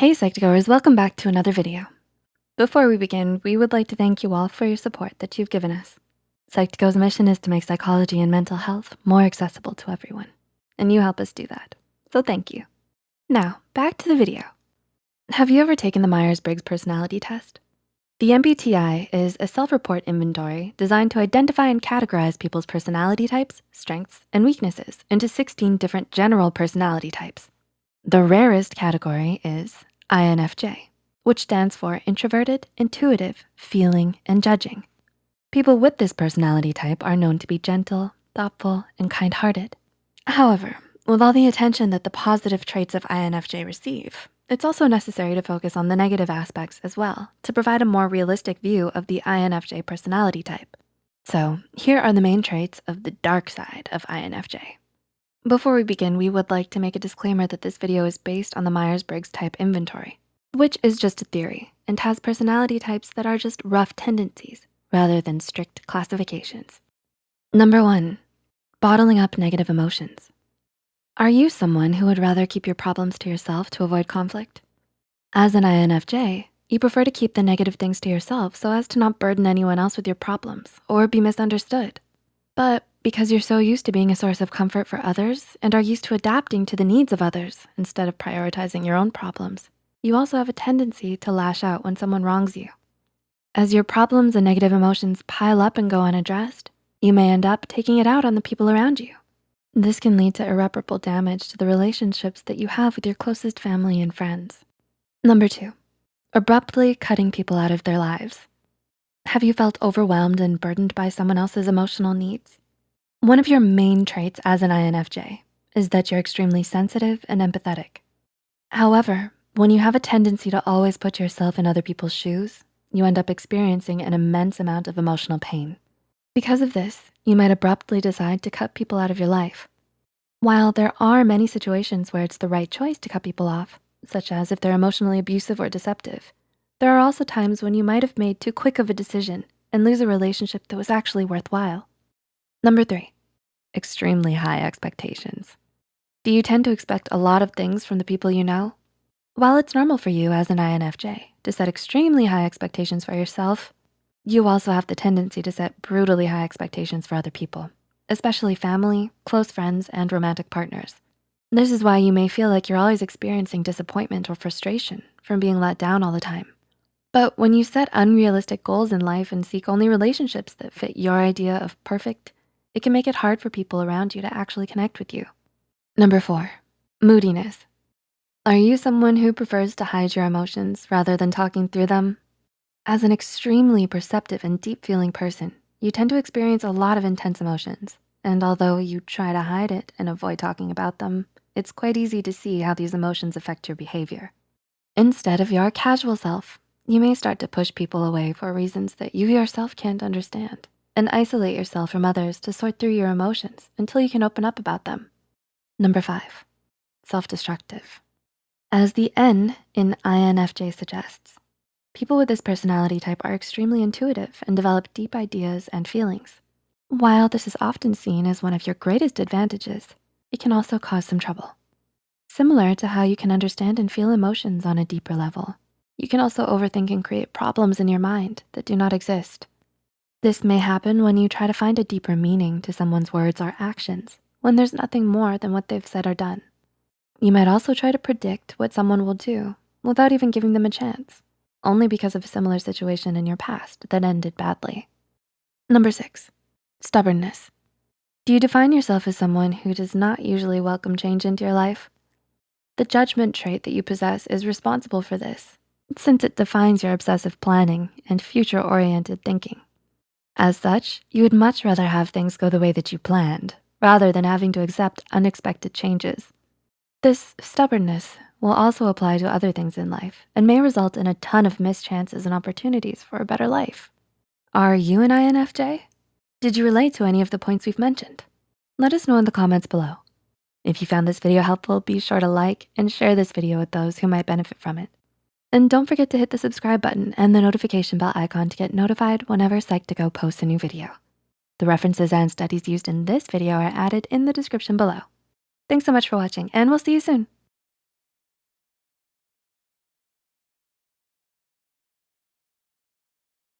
Hey Psych2Goers, welcome back to another video. Before we begin, we would like to thank you all for your support that you've given us. Psych2Go's mission is to make psychology and mental health more accessible to everyone, and you help us do that, so thank you. Now, back to the video. Have you ever taken the Myers-Briggs personality test? The MBTI is a self-report inventory designed to identify and categorize people's personality types, strengths, and weaknesses into 16 different general personality types. The rarest category is INFJ, which stands for introverted, intuitive, feeling, and judging. People with this personality type are known to be gentle, thoughtful, and kind-hearted. However, with all the attention that the positive traits of INFJ receive, it's also necessary to focus on the negative aspects as well to provide a more realistic view of the INFJ personality type. So here are the main traits of the dark side of INFJ. Before we begin, we would like to make a disclaimer that this video is based on the Myers-Briggs type inventory, which is just a theory and has personality types that are just rough tendencies rather than strict classifications. Number one, bottling up negative emotions. Are you someone who would rather keep your problems to yourself to avoid conflict? As an INFJ, you prefer to keep the negative things to yourself so as to not burden anyone else with your problems or be misunderstood. But because you're so used to being a source of comfort for others and are used to adapting to the needs of others instead of prioritizing your own problems, you also have a tendency to lash out when someone wrongs you. As your problems and negative emotions pile up and go unaddressed, you may end up taking it out on the people around you. This can lead to irreparable damage to the relationships that you have with your closest family and friends. Number two, abruptly cutting people out of their lives. Have you felt overwhelmed and burdened by someone else's emotional needs? One of your main traits as an INFJ is that you're extremely sensitive and empathetic. However, when you have a tendency to always put yourself in other people's shoes, you end up experiencing an immense amount of emotional pain. Because of this, you might abruptly decide to cut people out of your life. While there are many situations where it's the right choice to cut people off, such as if they're emotionally abusive or deceptive, there are also times when you might have made too quick of a decision and lose a relationship that was actually worthwhile. Number three, extremely high expectations. Do you tend to expect a lot of things from the people you know? While it's normal for you as an INFJ to set extremely high expectations for yourself, you also have the tendency to set brutally high expectations for other people, especially family, close friends, and romantic partners. This is why you may feel like you're always experiencing disappointment or frustration from being let down all the time. But when you set unrealistic goals in life and seek only relationships that fit your idea of perfect, it can make it hard for people around you to actually connect with you. Number four, moodiness. Are you someone who prefers to hide your emotions rather than talking through them? As an extremely perceptive and deep feeling person, you tend to experience a lot of intense emotions. And although you try to hide it and avoid talking about them, it's quite easy to see how these emotions affect your behavior. Instead of your casual self, you may start to push people away for reasons that you yourself can't understand and isolate yourself from others to sort through your emotions until you can open up about them. Number five, self-destructive. As the N in INFJ suggests, people with this personality type are extremely intuitive and develop deep ideas and feelings. While this is often seen as one of your greatest advantages, it can also cause some trouble. Similar to how you can understand and feel emotions on a deeper level, you can also overthink and create problems in your mind that do not exist. This may happen when you try to find a deeper meaning to someone's words or actions when there's nothing more than what they've said or done. You might also try to predict what someone will do without even giving them a chance, only because of a similar situation in your past that ended badly. Number six, stubbornness. Do you define yourself as someone who does not usually welcome change into your life? The judgment trait that you possess is responsible for this since it defines your obsessive planning and future-oriented thinking. As such, you would much rather have things go the way that you planned rather than having to accept unexpected changes. This stubbornness will also apply to other things in life and may result in a ton of missed chances and opportunities for a better life. Are you an INFJ? Did you relate to any of the points we've mentioned? Let us know in the comments below. If you found this video helpful, be sure to like and share this video with those who might benefit from it. And don't forget to hit the subscribe button and the notification bell icon to get notified whenever Psych2Go posts a new video. The references and studies used in this video are added in the description below. Thanks so much for watching and we'll see you soon.